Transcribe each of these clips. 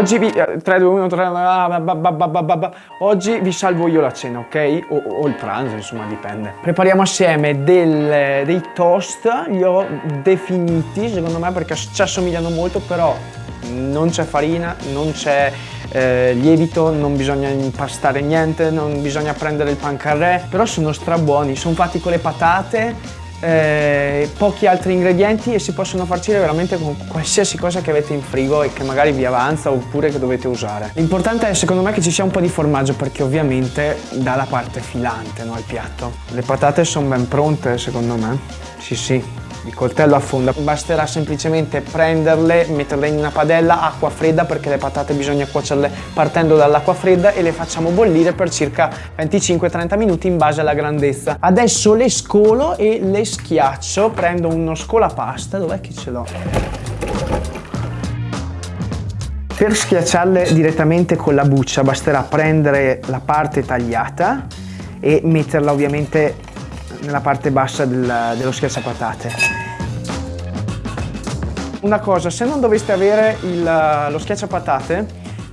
Oggi vi... 3, 2, 1, 3... Oggi vi salvo io la cena, ok? O, o, il pranzo, insomma, dipende. Prepariamo assieme del, dei toast, li ho definiti, secondo me, perché ci assomigliano molto, però non c'è farina, non c'è eh, lievito, non bisogna impastare niente, non bisogna prendere il pancarré, però sono strabuoni, sono fatti con le patate, eh, pochi altri ingredienti e si possono farcire veramente con qualsiasi cosa che avete in frigo e che magari vi avanza oppure che dovete usare. L'importante è secondo me che ci sia un po' di formaggio perché ovviamente dà la parte filante no, al piatto. Le patate sono ben pronte secondo me, sì sì, il coltello affonda, basterà semplicemente prenderle, metterle in una padella, acqua fredda perché le patate bisogna cuocerle partendo dall'acqua fredda e le facciamo bollire per circa 25-30 minuti in base alla grandezza. Adesso le scolo e le schiaccio, prendo uno scolapasta, dov'è che ce l'ho? Per schiacciarle direttamente con la buccia basterà prendere la parte tagliata e metterla ovviamente nella parte bassa del, dello schiacciapatate. Una cosa, se non doveste avere il, lo schiacciapatate,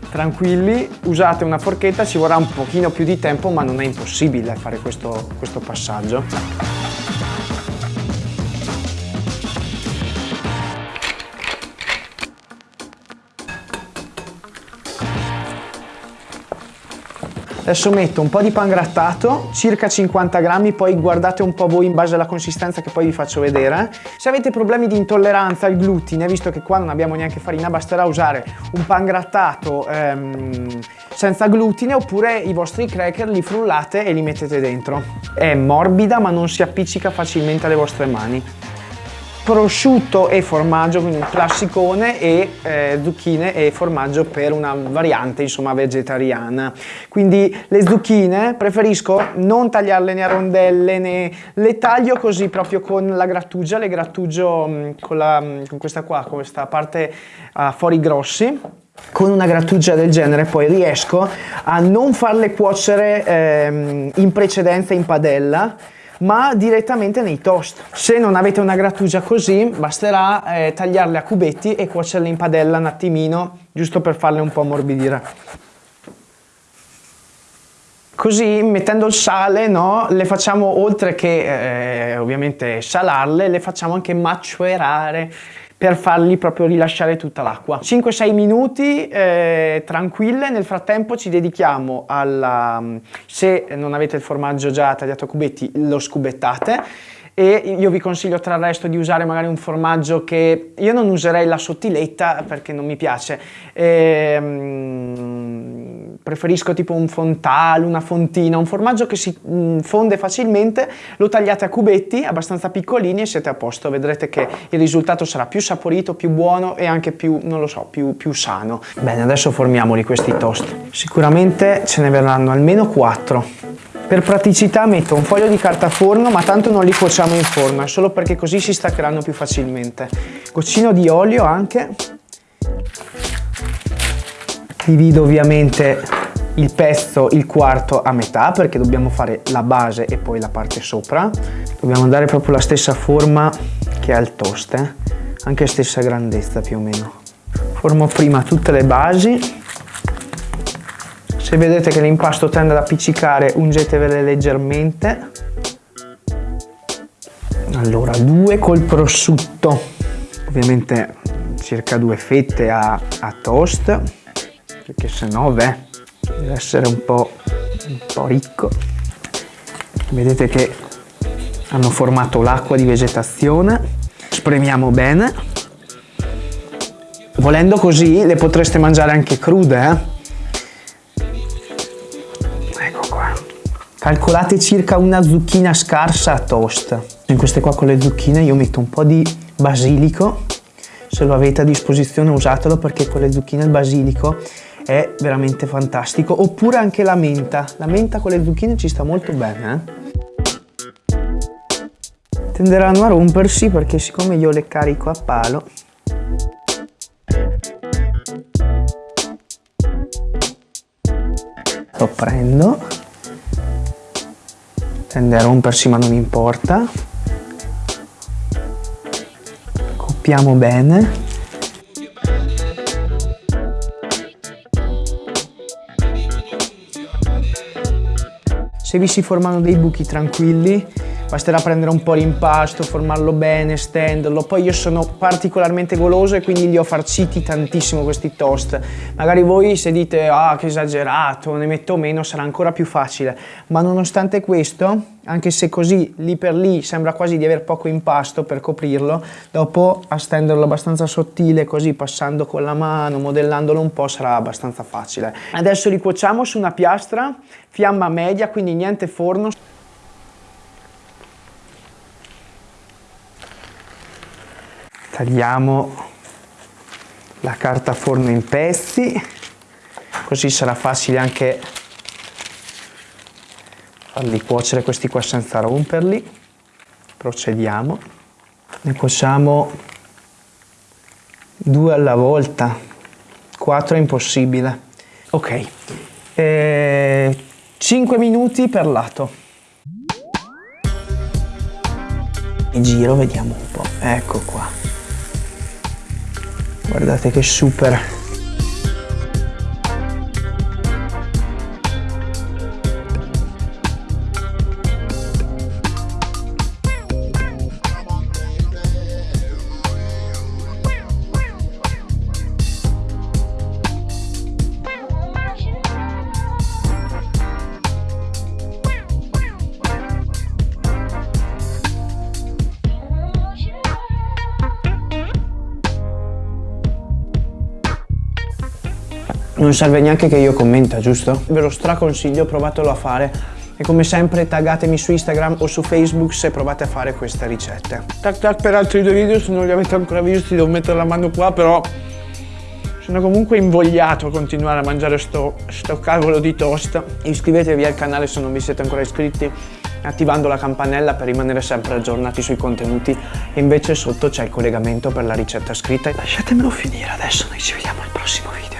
tranquilli, usate una forchetta, ci vorrà un pochino più di tempo ma non è impossibile fare questo, questo passaggio. Adesso metto un po' di pan grattato, circa 50 grammi, poi guardate un po' voi in base alla consistenza che poi vi faccio vedere. Se avete problemi di intolleranza al glutine, visto che qua non abbiamo neanche farina, basterà usare un pan grattato ehm, senza glutine oppure i vostri cracker li frullate e li mettete dentro. È morbida ma non si appiccica facilmente alle vostre mani prosciutto e formaggio, quindi un classicone e eh, zucchine e formaggio per una variante insomma vegetariana. Quindi le zucchine preferisco non tagliarle né a rondelle né le taglio così proprio con la grattugia, le grattugio mh, mm, con, la, mm, con questa qua, con questa parte a uh, fori grossi con una grattugia del genere poi riesco a non farle cuocere ehm, in precedenza in padella ma direttamente nei toast. Se non avete una grattugia così, basterà eh, tagliarle a cubetti e cuocerle in padella un attimino, giusto per farle un po' ammorbidire. Così mettendo il sale, no, le facciamo oltre che eh, ovviamente salarle, le facciamo anche macerare per fargli proprio rilasciare tutta l'acqua. 5-6 minuti eh, tranquille, nel frattempo ci dedichiamo alla, se non avete il formaggio già tagliato a cubetti, lo scubettate. E io vi consiglio tra il resto di usare magari un formaggio che io non userei la sottiletta perché non mi piace. Ehm, preferisco tipo un fontale, una fontina un formaggio che si mm, fonde facilmente lo tagliate a cubetti abbastanza piccolini e siete a posto vedrete che il risultato sarà più saporito, più buono e anche più, non lo so, più, più sano bene adesso formiamoli questi toast sicuramente ce ne verranno almeno 4 per praticità metto un foglio di carta forno, ma tanto non li cuociamo in forno, è solo perché così si staccheranno più facilmente. Goccino di olio anche. Divido ovviamente il pezzo, il quarto a metà, perché dobbiamo fare la base e poi la parte sopra. Dobbiamo dare proprio la stessa forma che ha il toast, eh? anche stessa grandezza più o meno. Formo prima tutte le basi se vedete che l'impasto tende ad appiccicare, ungetevele leggermente. Allora, due col prosciutto, ovviamente circa due fette a, a toast, perché se no, beh, deve essere un po', un po' ricco. Vedete che hanno formato l'acqua di vegetazione, spremiamo bene. Volendo così le potreste mangiare anche crude, eh? Calcolate circa una zucchina scarsa a toast. In queste qua con le zucchine io metto un po' di basilico, se lo avete a disposizione usatelo perché con le zucchine il basilico è veramente fantastico. Oppure anche la menta, la menta con le zucchine ci sta molto bene. Eh? Tenderanno a rompersi perché siccome io le carico a palo lo prendo tende a rompersi ma non importa coppiamo bene Se vi si formano dei buchi tranquilli, basterà prendere un po' l'impasto, formarlo bene, stenderlo. Poi io sono particolarmente goloso e quindi li ho farciti tantissimo questi toast. Magari voi se dite ah che esagerato, ne metto meno, sarà ancora più facile. Ma nonostante questo, anche se così lì per lì sembra quasi di aver poco impasto per coprirlo, dopo a stenderlo abbastanza sottile così passando con la mano, modellandolo un po' sarà abbastanza facile. Adesso li cuociamo su una piastra, fiamma media, quindi niente forno. Tagliamo la carta forno in pezzi, così sarà facile anche farli cuocere questi qua senza romperli. Procediamo. Ne cuociamo due alla volta, quattro è impossibile. Ok, e 5 minuti per lato. E giro, vediamo un po'. Ecco qua. Guardate che super non serve neanche che io commenta, giusto? Ve lo straconsiglio, provatelo a fare. E come sempre taggatemi su Instagram o su Facebook se provate a fare queste ricette. Tac tac per altri due video, se non li avete ancora visti devo mettere la mano qua, però sono comunque invogliato a continuare a mangiare sto, sto cavolo di toast. Iscrivetevi al canale se non vi siete ancora iscritti attivando la campanella per rimanere sempre aggiornati sui contenuti e invece sotto c'è il collegamento per la ricetta scritta. Lasciatemelo finire adesso, noi ci vediamo al prossimo video.